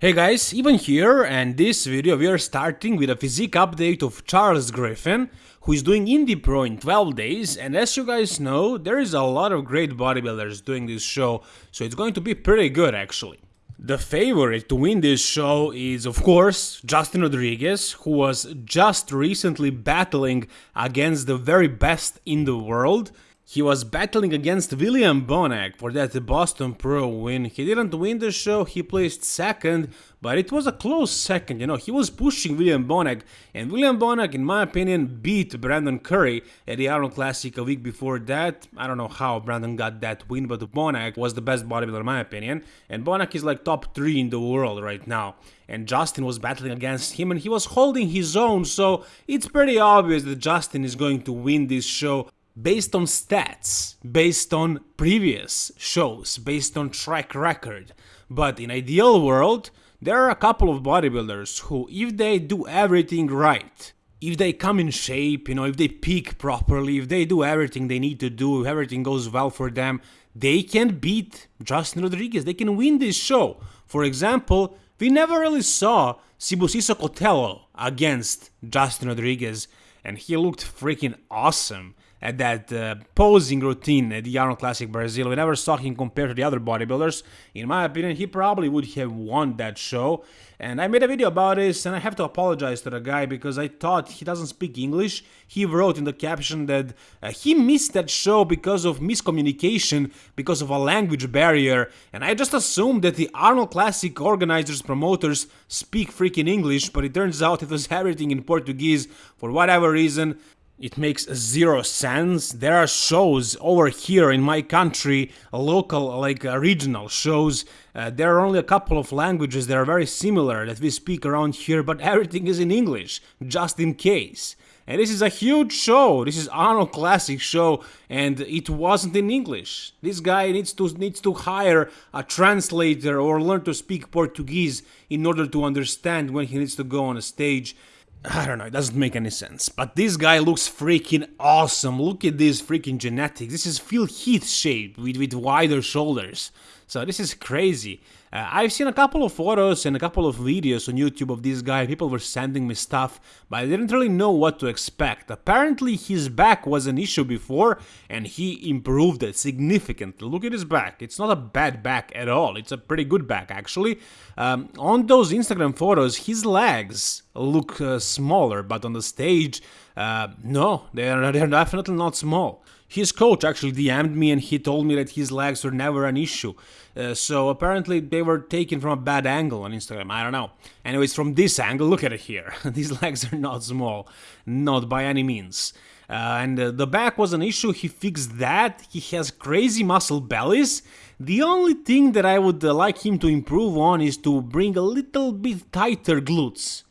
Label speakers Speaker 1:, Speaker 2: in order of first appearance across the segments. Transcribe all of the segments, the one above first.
Speaker 1: Hey guys, even here and this video we are starting with a physique update of Charles Griffin, who is doing Indy Pro in 12 days and as you guys know, there is a lot of great bodybuilders doing this show, so it's going to be pretty good actually. The favorite to win this show is of course Justin Rodriguez, who was just recently battling against the very best in the world, he was battling against William Bonac for that Boston Pro win. He didn't win the show, he placed second, but it was a close second, you know, he was pushing William Bonac, and William Bonac, in my opinion, beat Brandon Curry at the Iron Classic a week before that. I don't know how Brandon got that win, but Bonac was the best bodybuilder in my opinion, and Bonac is like top 3 in the world right now. And Justin was battling against him and he was holding his own, so it's pretty obvious that Justin is going to win this show based on stats, based on previous shows, based on track record. But in ideal world, there are a couple of bodybuilders who, if they do everything right, if they come in shape, you know, if they peak properly, if they do everything they need to do, if everything goes well for them, they can beat Justin Rodriguez. They can win this show. For example, we never really saw Sibusiso Cotelo against Justin Rodriguez, and he looked freaking awesome at that uh, posing routine at the Arnold Classic Brazil. We never saw him compared to the other bodybuilders. In my opinion, he probably would have won that show. And I made a video about this, and I have to apologize to the guy because I thought he doesn't speak English. He wrote in the caption that uh, he missed that show because of miscommunication, because of a language barrier. And I just assumed that the Arnold Classic organizers, promoters speak freaking English, but it turns out it was everything in Portuguese for whatever reason. It makes zero sense. There are shows over here in my country, local, like uh, regional shows. Uh, there are only a couple of languages that are very similar that we speak around here, but everything is in English, just in case. And this is a huge show. This is Arnold Classic show, and it wasn't in English. This guy needs to needs to hire a translator or learn to speak Portuguese in order to understand when he needs to go on a stage. I don't know, it doesn't make any sense. But this guy looks freaking awesome. Look at this freaking genetics. This is Phil Heath shape with, with wider shoulders. So this is crazy. Uh, I've seen a couple of photos and a couple of videos on YouTube of this guy. People were sending me stuff, but I didn't really know what to expect. Apparently his back was an issue before and he improved it significantly. Look at his back. It's not a bad back at all. It's a pretty good back actually. Um, on those Instagram photos, his legs look uh, smaller, but on the stage, uh, no, they're, they're definitely not small. His coach actually DM'd me and he told me that his legs were never an issue. Uh, so apparently they were taken from a bad angle on Instagram, I don't know. Anyways, from this angle, look at it here. These legs are not small, not by any means. Uh, and uh, the back was an issue, he fixed that, he has crazy muscle bellies. The only thing that I would uh, like him to improve on is to bring a little bit tighter glutes.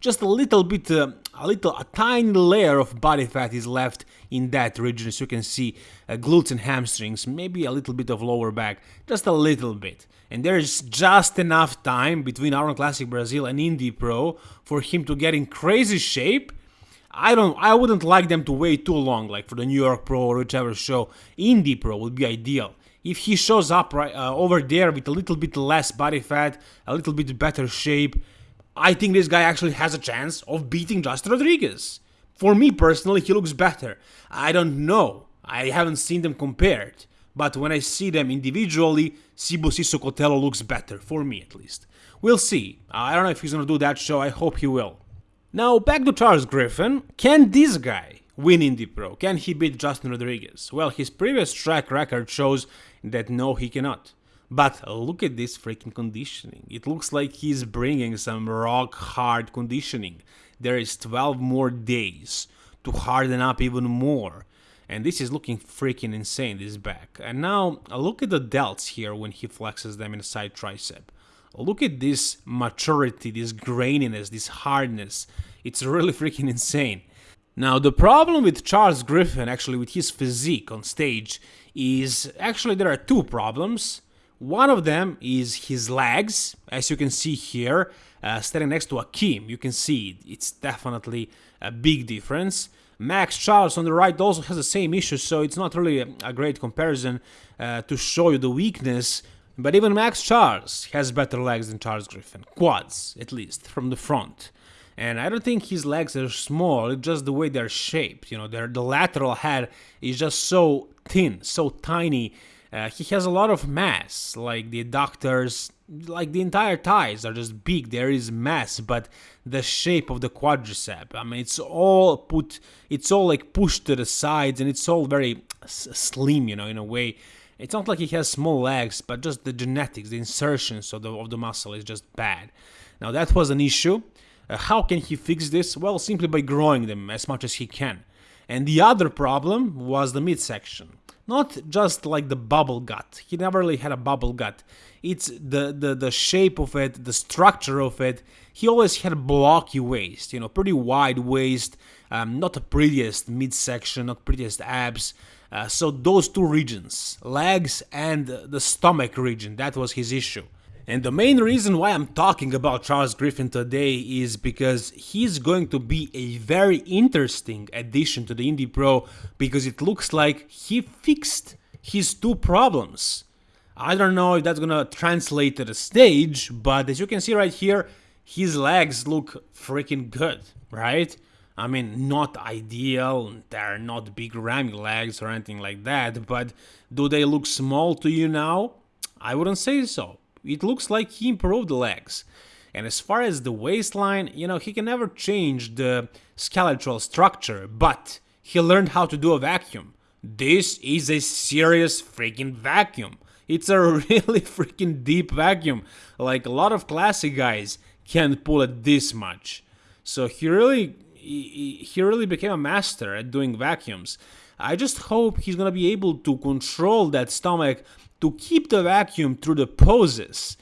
Speaker 1: Just a little bit, uh, a little, a tiny layer of body fat is left in that region as you can see uh, glutes and hamstrings maybe a little bit of lower back just a little bit. And there's just enough time between Arnold Classic Brazil and Indy Pro for him to get in crazy shape. I don't I wouldn't like them to wait too long like for the New York Pro or whichever show. Indy Pro would be ideal. If he shows up right uh, over there with a little bit less body fat a little bit better shape I think this guy actually has a chance of beating Justin Rodriguez for me personally, he looks better. I don't know. I haven't seen them compared. But when I see them individually, Sibusiso Cotelo looks better, for me at least. We'll see. I don't know if he's gonna do that show, I hope he will. Now, back to Charles Griffin. Can this guy win Indy Pro? Can he beat Justin Rodriguez? Well, his previous track record shows that no, he cannot. But look at this freaking conditioning. It looks like he's bringing some rock hard conditioning. There is 12 more days to harden up even more. And this is looking freaking insane, this back. And now look at the delts here when he flexes them in side tricep. Look at this maturity, this graininess, this hardness. It's really freaking insane. Now, the problem with Charles Griffin, actually with his physique on stage, is actually there are two problems. One of them is his legs, as you can see here, uh, standing next to Akim. You can see it's definitely a big difference. Max Charles on the right also has the same issue, so it's not really a, great comparison uh, to show you the weakness But even Max Charles has better legs than Charles Griffin, quads at least, from the front. And I don't think his legs are small, it's just the way they're shaped. You know, the lateral head is just so thin, so tiny. Uh, he has a lot of mass, like the adductors, like the entire thighs are just big. There is mass, but the shape of the quadricep, I mean, it's all put, it's all like pushed to the sides, and it's all very slim, you know, in a way. It's not like he has small legs, but just the genetics, the insertions of the of the muscle is just bad. Now that was an issue. Uh, how can he fix this? Well, simply by growing them as much as he can. And the other problem was the midsection. Not just like the bubble gut. He never really had a bubble gut. It's the, the, the shape of it, the structure of it. He always had a blocky waist, you know, pretty wide waist, um, not the prettiest midsection, not prettiest abs. Uh, so those two regions, legs and the stomach region, that was his issue. And the main reason why I'm talking about Charles Griffin today is because he's going to be a very interesting addition to the Indy Pro because it looks like he fixed his two problems. I don't know if that's gonna translate to the stage, but as you can see right here, his legs look freaking good, right? I mean, not ideal, they're not big ramming legs or anything like that, but do they look small to you now? I wouldn't say so it looks like he improved the legs. And as far as the waistline, you know, he can never change the skeletal structure, but he learned how to do a vacuum. This is a serious freaking vacuum. It's a really freaking deep vacuum. Like a lot of classic guys can't pull it this much. So he really he, really became a master at doing vacuums. I just hope he's gonna be able to control that stomach to keep the vacuum through the poses.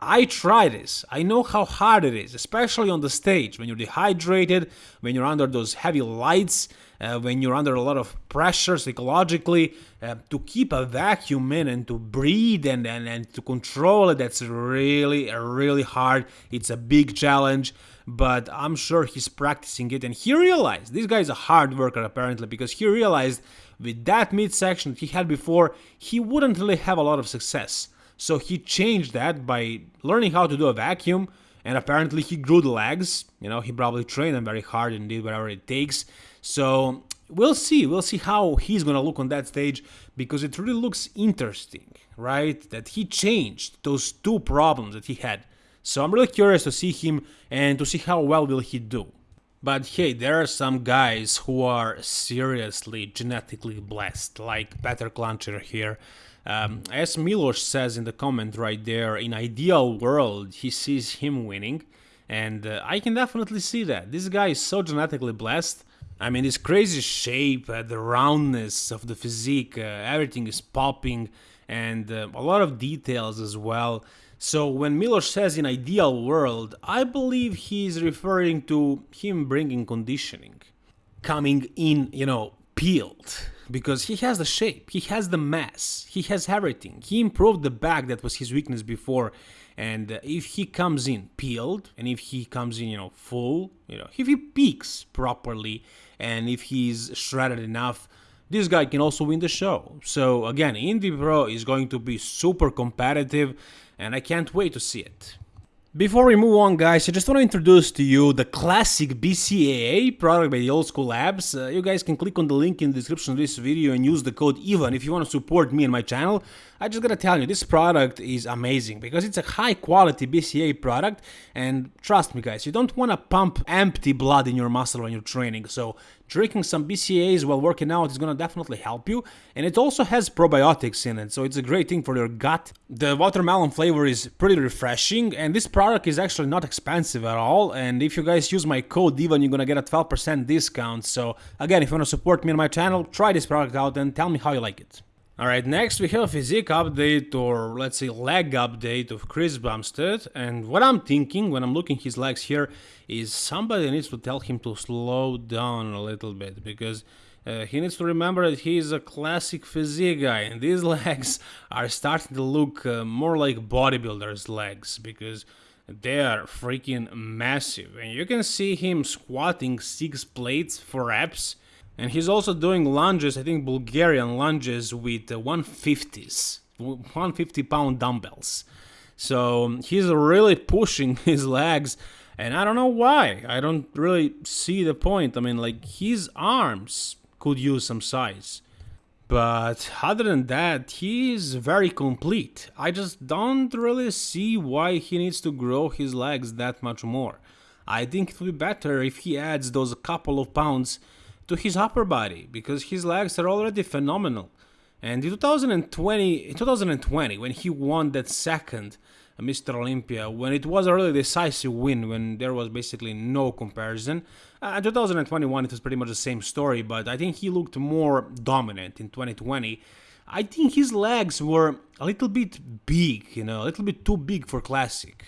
Speaker 1: I try this. I know how hard it is, especially on the stage when you're dehydrated, when you're under those heavy lights, uh, when you're under a lot of pressure psychologically. Uh, to keep a vacuum in and to breathe and, and, and to control it, that's really, really hard. It's a big challenge, but I'm sure he's practicing it. And he realized this guy is a hard worker apparently because he realized with that midsection he had before, he wouldn't really have a lot of success. So he changed that by learning how to do a vacuum, and apparently he grew the legs. You know, he probably trained them very hard and did whatever it takes. So we'll see. We'll see how he's gonna look on that stage because it really looks interesting, right? That he changed those two problems that he had. So I'm really curious to see him and to see how well will he do. But hey, there are some guys who are seriously genetically blessed, like Peter Klančar here. Um, as Milos says in the comment right there, in ideal world, he sees him winning, and uh, I can definitely see that. This guy is so genetically blessed. I mean, this crazy shape, uh, the roundness of the physique, uh, everything is popping, and uh, a lot of details as well. So when Milos says in ideal world, I believe he's referring to him bringing conditioning, coming in, you know, peeled, because he has the shape, he has the mass, he has everything. He improved the back that was his weakness before, and if he comes in peeled, and if he comes in, you know, full, you know, if he peaks properly, and if he's shredded enough, this guy can also win the show. So again, Indy Pro is going to be super competitive and I can't wait to see it. Before we move on guys, I just want to introduce to you the classic BCAA product by the Old School Labs. Uh, you guys can click on the link in the description of this video and use the code EVAN if you want to support me and my channel. I just gotta tell you, this product is amazing because it's a high quality BCAA product. And trust me guys, you don't want to pump empty blood in your muscle when you're training, so drinking some BCAAs while working out is gonna definitely help you. And it also has probiotics in it, so it's a great thing for your gut. The watermelon flavor is pretty refreshing. And this product is actually not expensive at all. And if you guys use my code EVAN you're gonna get a 12% discount, so again if you want to support me and my channel, try this product out and tell me how you like it. Alright, next we have physique update or let's say leg update of Chris Bumstead. And what I'm thinking when I'm looking his legs here is somebody needs to tell him to slow down a little bit because uh, he needs to remember that he is a classic physique guy and these legs are starting to look uh, more like bodybuilders legs because they are freaking massive. And you can see him squatting six plates for reps and he's also doing lunges, I think Bulgarian lunges with uh, 150s. 150 pound dumbbells. So um, he's really pushing his legs, and I don't know why. I don't really see the point. I mean, like his arms could use some size. But other than that, he is very complete. I just don't really see why he needs to grow his legs that much more. I think it would be better if he adds those couple of pounds to his upper body, because his legs are already phenomenal. And in 2020, in 2020, when he won that second Mr. Olympia, when it was a really decisive win, when there was basically no comparison. Uh, in 2021, it was pretty much the same story, but I think he looked more dominant in 2020. I think his legs were a little bit big, you know, a little bit too big for classic.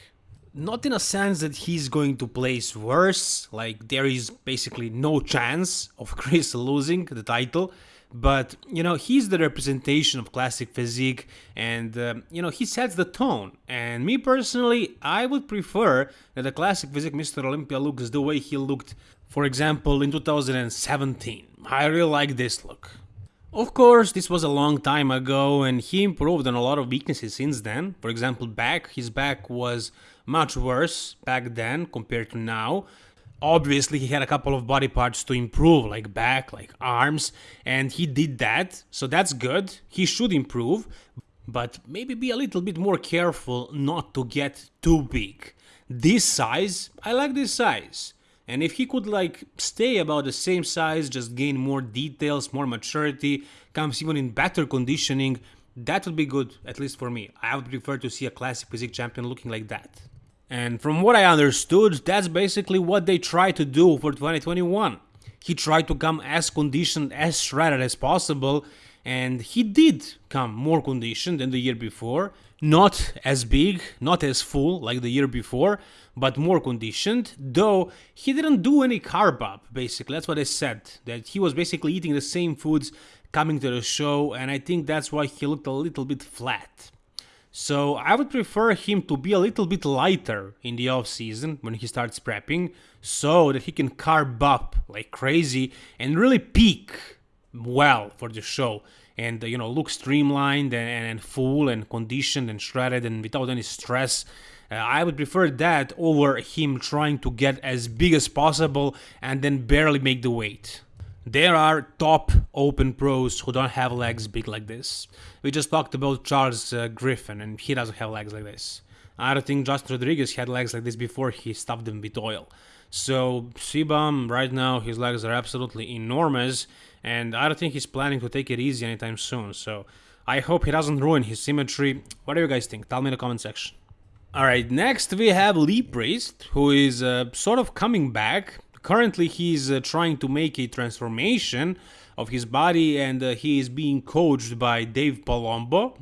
Speaker 1: Not in a sense that he's going to place worse, like there is basically no chance of Chris losing the title, but you know he's the representation of classic physique and uh, you know he sets the tone. And me personally i would prefer that the classic physique mr olympia looks the way he looked for example in 2017 i really like this look of course, this was a long time ago and he improved on a lot of weaknesses since then. For example, back, his back was much worse back then compared to now. Obviously he had a couple of body parts to improve like back like arms and he did that so that's good. He should improve but maybe be a little bit more careful not to get too big. This size i like this size and if he could like stay about the same size just gain more details more maturity comes even in better conditioning that would be good at least for me i would prefer to see a classic physique champion looking like that and from what I understood, that's basically what they tried to do for 2021. He tried to come as conditioned, as shredded as possible, and he did come more conditioned than the year before. Not as big, not as full like the year before, but more conditioned, though he didn't do any carb up, basically. That's what I said, that he was basically eating the same foods coming to the show, and I think that's why he looked a little bit flat. So I would prefer him to be a little bit lighter in the off season when he starts prepping so that he can carb up like crazy and really peak well for the show and you know look streamlined and, and full and conditioned and shredded and without any stress uh, I would prefer that over him trying to get as big as possible and then barely make the weight. There are top open pros who don't have legs big like this. We just talked about Charles uh, Griffin and he doesn't have legs like this. I don't think Justin Rodriguez had legs like this before he stuffed them with oil. So CBum right now his legs are absolutely enormous and I don't think he's planning to take it easy anytime soon. So I hope he doesn't ruin his symmetry. What do you guys think? Tell me in the comment section. Alright, next we have Lee Priest, who is uh, sort of coming back Currently, he's uh, trying to make a transformation of his body and uh, he is being coached by Dave Palumbo.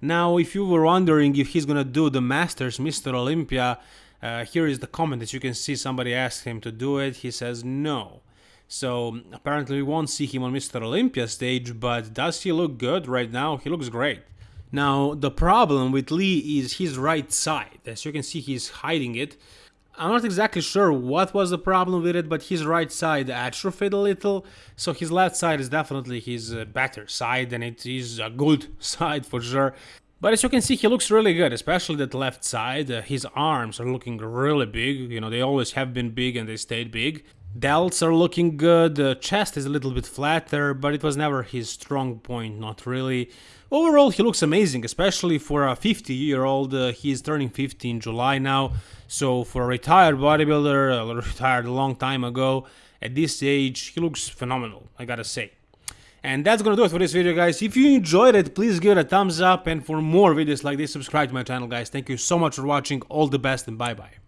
Speaker 1: Now, if you were wondering if he's gonna do the Masters Mr. Olympia, uh, here is the comment as you can see somebody asked him to do it. He says no. So apparently we won't see him on Mr. Olympia stage, but does he look good right now? He looks great. Now, the problem with Lee is his right side. As you can see, he's hiding it. I'm not exactly sure what was the problem with it, but his right side atrophied a little, so his left side is definitely his uh, better side, and it is a good side for sure. But as you can see, he looks really good, especially that left side. Uh, his arms are looking really big, you know, they always have been big and they stayed big. Delts are looking good, the chest is a little bit flatter, but it was never his strong point, not really. Overall, he looks amazing, especially for a 50 year old. Uh, he is turning 50 in July now, so for a retired bodybuilder, uh, retired a long time ago, at this age, he looks phenomenal, I gotta say. And that's gonna do it for this video, guys. If you enjoyed it, please give it a thumbs up, and for more videos like this, subscribe to my channel, guys. Thank you so much for watching, all the best, and bye-bye.